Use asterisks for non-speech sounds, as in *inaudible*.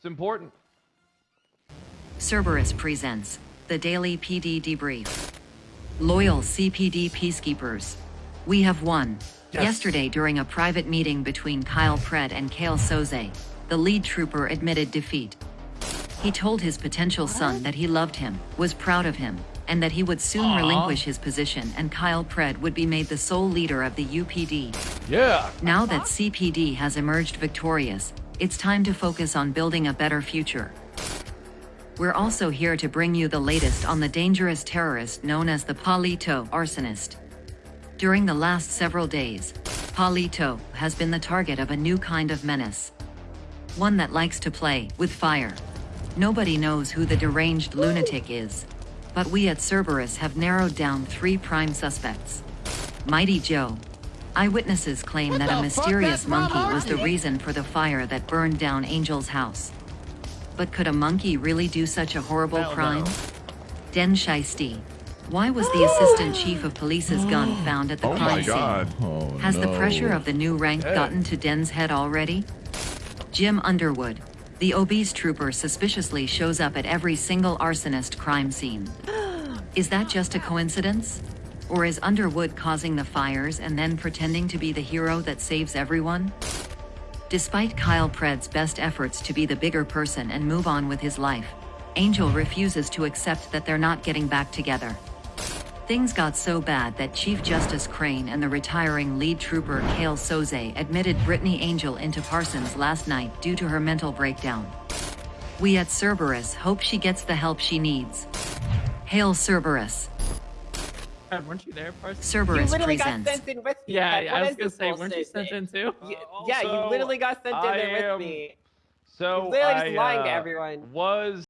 It's important. Cerberus presents the Daily PD Debrief. Loyal CPD Peacekeepers. We have won. Yes. Yesterday, during a private meeting between Kyle Pred and Kael Soze, the lead trooper admitted defeat. He told his potential son that he loved him, was proud of him, and that he would soon Aw. relinquish his position and Kyle Pred would be made the sole leader of the UPD. Yeah. Now that CPD has emerged victorious, it's time to focus on building a better future. We're also here to bring you the latest on the dangerous terrorist known as the Paleto arsonist. During the last several days, Paleto has been the target of a new kind of menace. One that likes to play with fire. Nobody knows who the deranged lunatic is, but we at Cerberus have narrowed down three prime suspects. Mighty Joe. Eyewitnesses claim that a the fuck? mysterious monkey was the reason for the fire that burned down Angel's house. But could a monkey really do such a horrible Hell no. crime? Den Shiesty. Why was the assistant chief of police's gun *gasps* found at the Oh crime my scene? Oh, Has the pressure of the new rank Hey. gotten to Den's head already? Jim Underwood, the obese trooper suspiciously shows up at every single arsonist crime scene. *gasps* Is that just a coincidence? Or is Underwood causing the fires and then pretending to be the hero that saves everyone? Despite Kyle Pred's best efforts to be the bigger person and move on with his life, Angel refuses to accept that they're not getting back together. Things got so bad that Chief Justice Crane and the retiring lead trooper Kael Soze admitted Brittany Angel into Parsons last night due to her mental breakdown. We at Cerberus hope she gets the help she needs. Hail Cerberus. God, weren't you there, Parsons? You Cerberus literally got sent in with me. Yeah, yeah, I was gonna say, weren't you sent man? in too? Y- Uh, yeah, you literally got sent in I there am- with me. So You're literally I just lying to uh, everyone. was